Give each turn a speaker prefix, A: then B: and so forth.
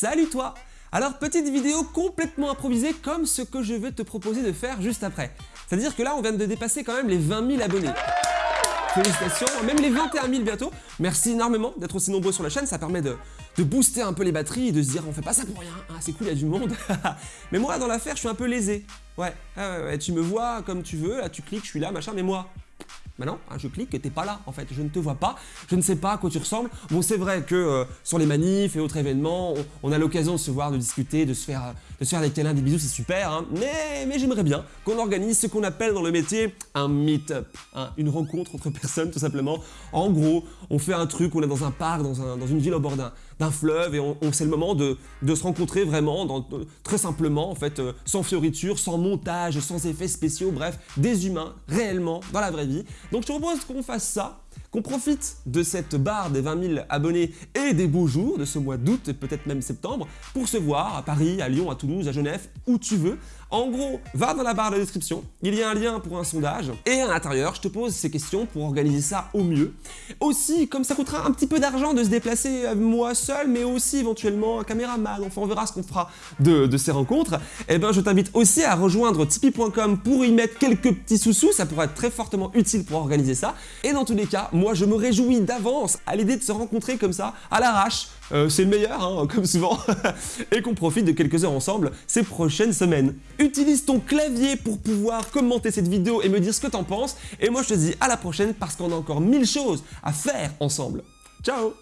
A: Salut toi Alors petite vidéo complètement improvisée comme ce que je vais te proposer de faire juste après. C'est-à-dire que là on vient de dépasser quand même les 20 000 abonnés. Félicitations, même les 21 000 bientôt. Merci énormément d'être aussi nombreux sur la chaîne, ça permet de, booster un peu les batteries et de se dire on fait pas ça pour rien, ah, c'est cool, il y a du monde. mais moi dans l'affaire je suis un peu lésé. Ouais, ouais, ouais, tu me vois comme tu veux, tu cliques, je suis là, machin, mais moi, Maintenant, hein, je clique t'es pas là en fait, je ne te vois pas, je ne sais pas à quoi tu ressembles. Bon c'est vrai que euh, sur les manifs et autres événements, on, a l'occasion de se voir, de discuter, de se faire, de se faire des câlins, des bisous, c'est super, hein. mais, mais j'aimerais bien qu'on organise ce qu'on appelle dans le métier un meet-up, hein. une rencontre entre personnes tout simplement. En gros, on fait un truc, on est dans un parc, dans, un, dans une ville au bord d'un fleuve et on, c'est le moment de, se rencontrer vraiment, très simplement en fait, euh, sans fioriture, sans montage, sans effets spéciaux, bref, des humains réellement dans la vraie vie. Donc je te propose qu'on fasse ça, qu'on profite de cette barre des 20 000 abonnés et des beaux jours de ce mois d'août et peut-être même septembre pour se voir à Paris, à Lyon, à Toulouse, à Genève, où tu veux. En gros, va dans la barre de description, il y a un lien pour un sondage et à l'intérieur, je te pose ces questions pour organiser ça au mieux. Aussi, comme ça coûtera un petit peu d'argent de se déplacer euh, moi seul, mais aussi éventuellement un caméraman, enfin on verra ce qu'on fera de, ces rencontres, et eh ben je t'invite aussi à rejoindre tipeee.com pour y mettre quelques petits sous-sous, ça pourrait être très fortement utile pour organiser ça. Et dans tous les cas, moi je me réjouis d'avance à l'idée de se rencontrer comme ça, à l'arrache, euh, c'est le meilleur, hein, comme souvent, et qu'on profite de quelques heures ensemble ces prochaines semaines. Utilise ton clavier pour pouvoir commenter cette vidéo et me dire ce que t'en penses, et moi je te dis à la prochaine parce qu'on a encore mille choses à faire ensemble. Ciao